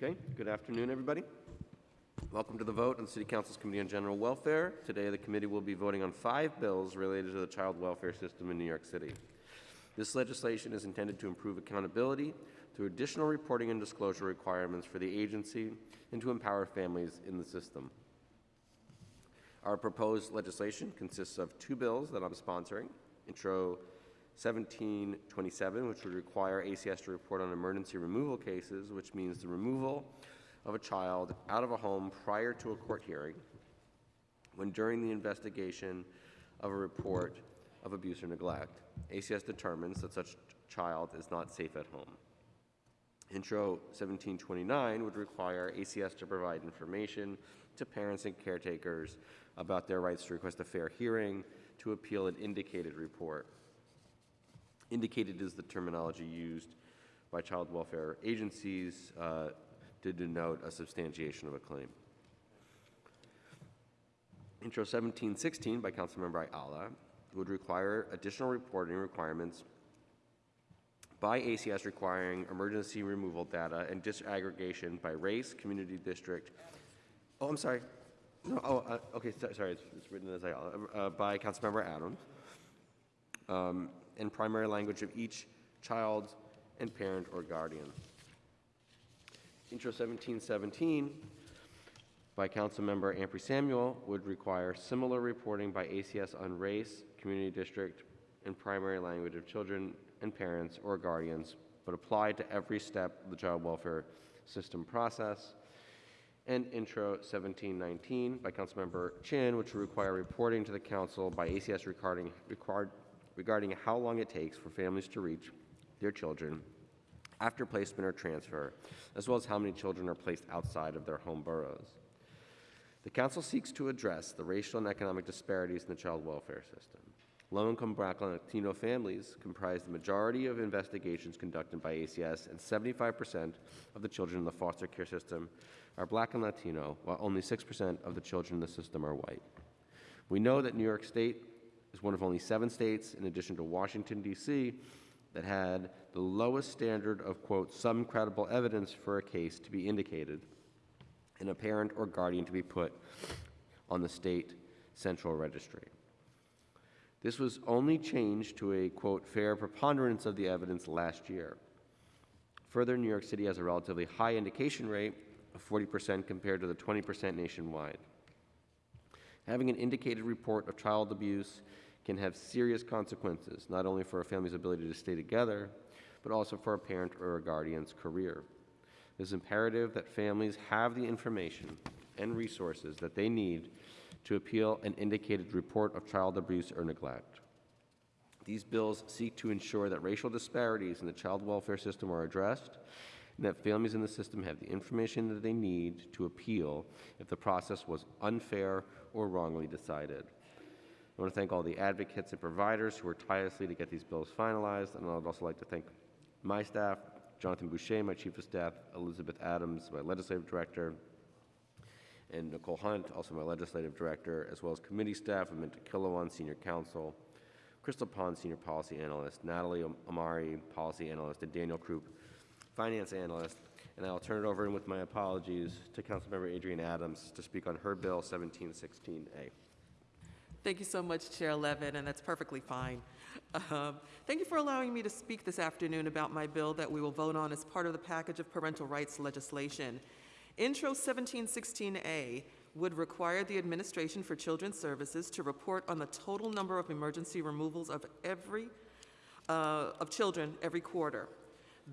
Okay, good afternoon, everybody. Welcome to the vote on the City Council's Committee on General Welfare. Today, the committee will be voting on five bills related to the child welfare system in New York City. This legislation is intended to improve accountability through additional reporting and disclosure requirements for the agency and to empower families in the system. Our proposed legislation consists of two bills that I'm sponsoring. Intro 1727, which would require ACS to report on emergency removal cases, which means the removal of a child out of a home prior to a court hearing when during the investigation of a report of abuse or neglect, ACS determines that such child is not safe at home. Intro 1729 would require ACS to provide information to parents and caretakers about their rights to request a fair hearing, to appeal an indicated report. Indicated is the terminology used by child welfare agencies uh, to denote a substantiation of a claim. Intro 1716 by Councilmember Ayala would require additional reporting requirements by ACS requiring emergency removal data and disaggregation by race, community district. Oh, I'm sorry. No, oh, uh, okay, sorry, it's, it's, written as Ayala, uh, by Councilmember Adams. Um, and primary language of each child and parent or guardian. Intro 1717 by Councilmember Ampry Samuel would require similar reporting by ACS on race, community district, and primary language of children and parents or guardians, but applied to every step of the child welfare system process. And Intro 1719 by Councilmember Chin, which would require reporting to the Council by ACS regarding, required, regarding how long it takes for families to reach their children after placement or transfer, as well as how many children are placed outside of their home boroughs. The Council seeks to address the racial and economic disparities in the child welfare system. Low-income Black and Latino families comprise the majority of investigations conducted by ACS, and 75% of the children in the foster care system are Black and Latino, while only 6% of the children in the system are white. We know that New York State is one of only seven states, in addition to Washington, D.C., that had the lowest standard of, quote, some credible evidence for a case to be indicated and a parent or guardian to be put on the state central registry. This was only changed to a, quote, fair preponderance of the evidence last year. Further, New York City has a relatively high indication rate of 40% compared to the 20% nationwide. Having an indicated report of child abuse can have serious consequences, not only for a family's ability to stay together, but also for a parent or a guardian's career. It is imperative that families have the information and resources that they need to appeal an indicated report of child abuse or neglect. These bills seek to ensure that racial disparities in the child welfare system are addressed and that families in the system have the information that they need to appeal if the process was unfair or wrongly decided. I want to thank all the advocates and providers who worked tirelessly to get these bills finalized, and I'd also like to thank my staff, Jonathan Boucher, my Chief of Staff, Elizabeth Adams, my Legislative Director, and Nicole Hunt, also my legislative director, as well as committee staff, Aminta Kilawan, senior counsel, Crystal Pond, senior policy analyst, Natalie Amari, policy analyst, and Daniel Kroop, finance analyst. And I'll turn it over, and with my apologies, to Councilmember Adrienne Adams to speak on her bill 1716A. Thank you so much, Chair Levin, and that's perfectly fine. Um, thank you for allowing me to speak this afternoon about my bill that we will vote on as part of the package of parental rights legislation. Intro 1716A would require the Administration for Children's Services to report on the total number of emergency removals of every uh, of children every quarter.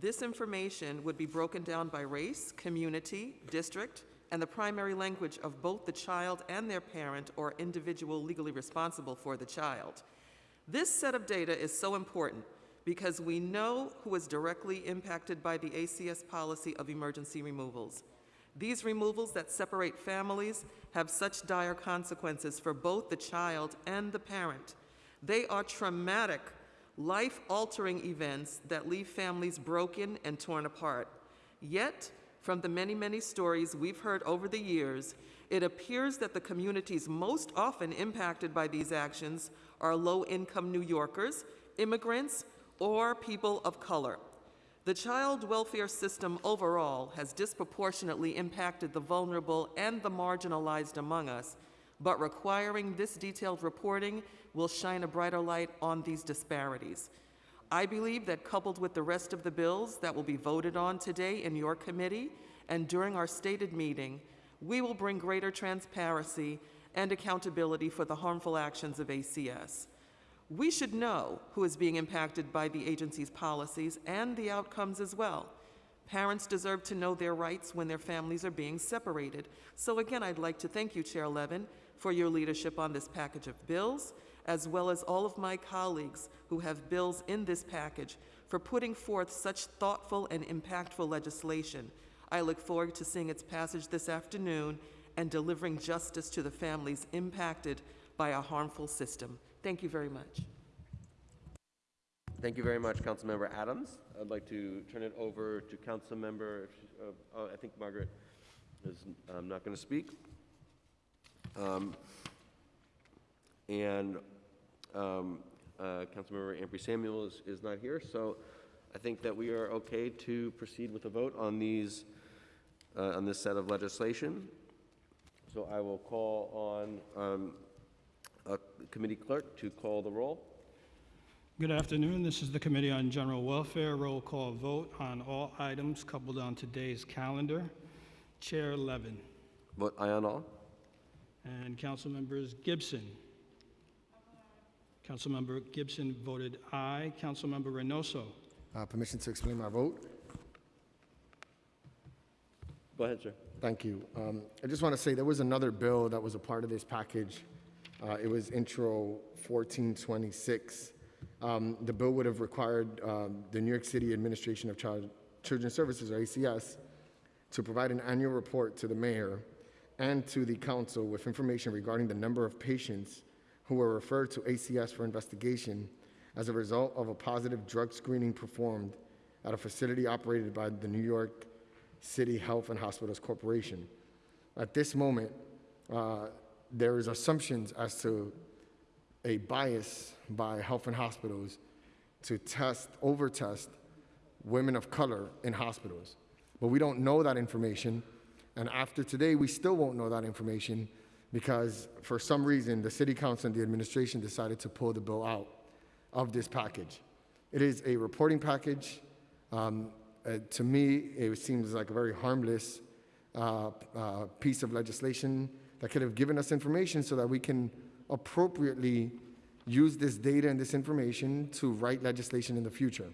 This information would be broken down by race, community, district, and the primary language of both the child and their parent or individual legally responsible for the child. This set of data is so important because we know who is directly impacted by the ACS policy of emergency removals. These removals that separate families have such dire consequences for both the child and the parent. They are traumatic, life-altering events that leave families broken and torn apart. Yet, from the many, many stories we've heard over the years, it appears that the communities most often impacted by these actions are low-income New Yorkers, immigrants, or people of color. The child welfare system overall has disproportionately impacted the vulnerable and the marginalized among us, but requiring this detailed reporting will shine a brighter light on these disparities. I believe that coupled with the rest of the bills that will be voted on today in your committee and during our stated meeting, we will bring greater transparency and accountability for the harmful actions of ACS. We should know who is being impacted by the agency's policies and the outcomes as well. Parents deserve to know their rights when their families are being separated. So again, I'd like to thank you, Chair Levin, for your leadership on this package of bills, as well as all of my colleagues who have bills in this package for putting forth such thoughtful and impactful legislation. I look forward to seeing its passage this afternoon and delivering justice to the families impacted by a harmful system. Thank you very much. Thank you very much, Councilmember Adams. I'd like to turn it over to Councilmember, uh, oh, I think Margaret is um, not going to speak. Um, And um, uh, Councilmember Ampry Samuel is, is not here, so I think that we are okay to proceed with a vote on these, uh, on this set of legislation. So I will call on um, uh, Committee Clerk to call the roll. Good afternoon. This is the Committee on General Welfare. Roll call vote on all items coupled on today's calendar. Chair Levin Vote aye on all. and Council Members Gibson. Councilmember Gibson voted aye. Councilmember Reynoso. Uh, Permission to explain my vote? Go ahead, sir. Thank you. Um, I just want to say, there was another bill that was a part of this package. Uh, It was Intro 1426. Um, The bill would have required um, the New York City Administration of Child- Children's Services, or ACS, to provide an annual report to the mayor and to the council with information regarding the number of patients who were referred to ACS for investigation as a result of a positive drug screening performed at a facility operated by the New York City Health and Hospitals Corporation. At this moment, uh, there is assumptions as to a bias by health and hospitals to test, over-test women of color in hospitals. But we don't know that information, and after today, we still won't know that information because for some reason, the city council and the administration decided to pull the bill out of this package. It is a reporting package. Um, uh, to me, it seems like a very harmless uh, uh, piece of legislation that could have given us information so that we can appropriately use this data and this information to write legislation in the future.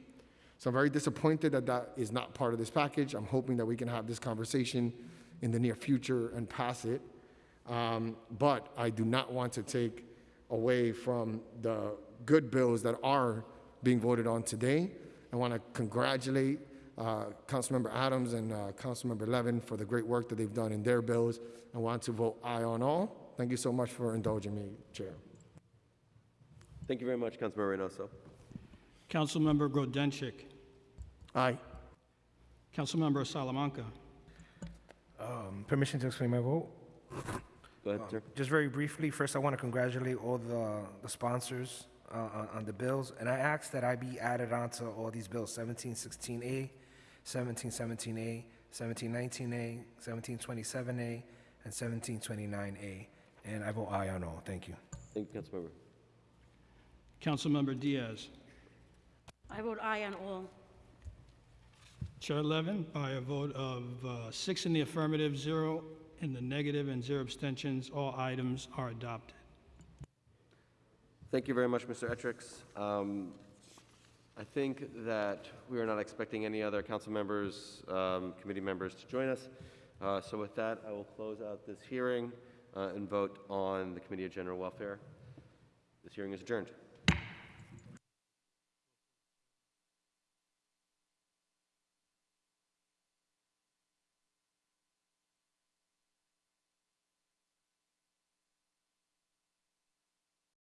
So I'm very disappointed that that is not part of this package. I'm hoping that we can have this conversation in the near future and pass it. Um, But I do not want to take away from the good bills that are being voted on today. I want to congratulate uh, Councilmember Adams and uh, Councilmember Levin for the great work that they've done in their bills. I want to vote aye on all. Thank you so much for indulging me, Chair. Thank you very much, Councilmember Reynoso. Councilmember Grodenchik. Aye. Councilmember Salamanca. Um, Permission to explain my vote? Go ahead, sir. Just very briefly, first, I want to congratulate all the the sponsors uh, on on the bills, and I ask that I be added onto all these bills, 1716A, 1717A, 1719A, 1727A, and 1729A, and I vote aye on all. Thank you. Thank you, Councilmember. Councilmember Diaz. I vote aye on all. Chair Levin, by a vote of uh, six in the affirmative, zero in the negative, and zero abstentions, all items are adopted. Thank you very much, Mr. Ettricks. Um, I think that we are not expecting any other council members, um, committee members to join us. Uh, So with that, I will close out this hearing uh, and vote on the Committee of General Welfare. This hearing is adjourned.